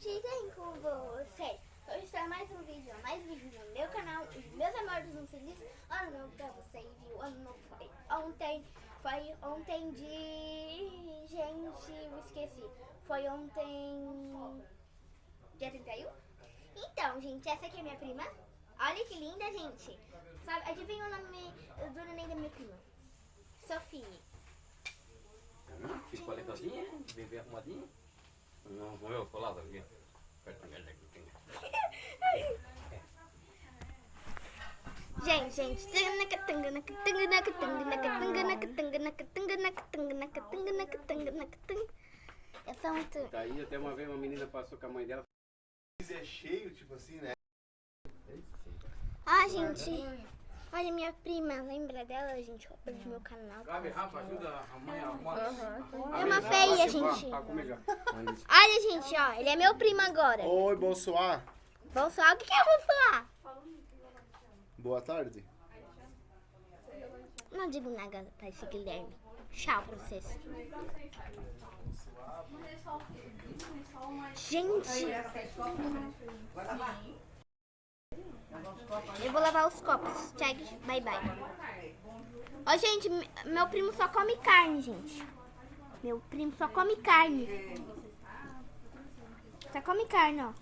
gente, bem com vocês? Hoje está mais um vídeo, mais vídeo no meu canal. Os meus amores, um feliz ano novo pra vocês. E o ano novo foi ontem, foi ontem de... Gente, eu esqueci. Foi ontem... Dia 31? Então, gente, essa aqui é minha prima. Olha que linda, gente. Sabe, adivinha o nome do neném da minha prima? Sofia. Hum, Fiz paletazinha, bem bem arrumadinha. Não, não eu falava tá aqui. Gente, gente, eu sou muito. Daí até uma vez uma menina passou com a mãe dela. É cheio, tipo assim, né? Ah, gente. Olha, minha prima, lembra dela, gente? Roupa do meu canal. Gabi, Rafa, ajuda a mãe a arrumar. É uma feia, gente. Olha, gente, ó. Ele é meu primo agora. Oi, Bonsoir. Falar. O que que eu vou falar? Boa tarde. Não digo nada pra esse Guilherme. Tchau pra vocês. Gente. Eu vou lavar os copos. Tchau, bye bye. Ó, gente, me- meu primo só come carne, gente. Meu primo só come carne. Só come carne, ó.